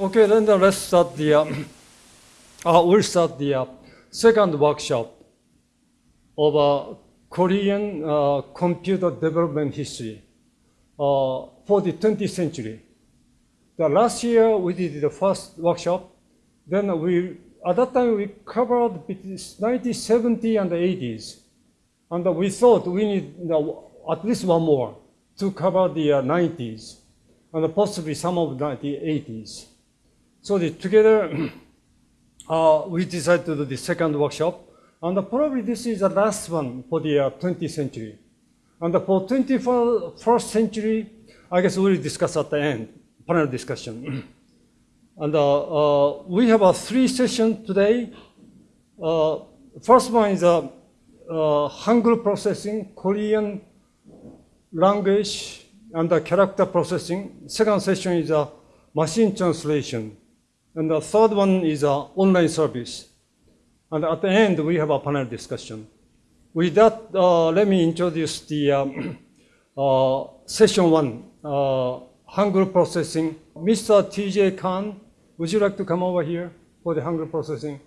Okay, then the- let's start the, uh, uh, we'll start the uh, second workshop of uh, Korean uh, computer development history uh, for the 20th century. The last year we did the first workshop. Then we, at that time we covered between 1970 and the 80s. And we thought we need you know, at least one more to cover the uh, 90s and possibly some of the 80s. So the, together, uh, we decided to do the second workshop. And probably this is the last one for the uh, 20th century. And for 21st century, I guess we'll discuss at the end, panel discussion. and uh, uh, we have a three sessions today. Uh, first one is uh, uh, Hangul processing, Korean language and the character processing. Second session is uh, machine translation. And the third one is uh, online service. And at the end, we have a panel discussion. With that, uh, let me introduce the um, uh, session one, uh, processing. Mr. TJ Kang, would you like to come over here for the Hangul processing?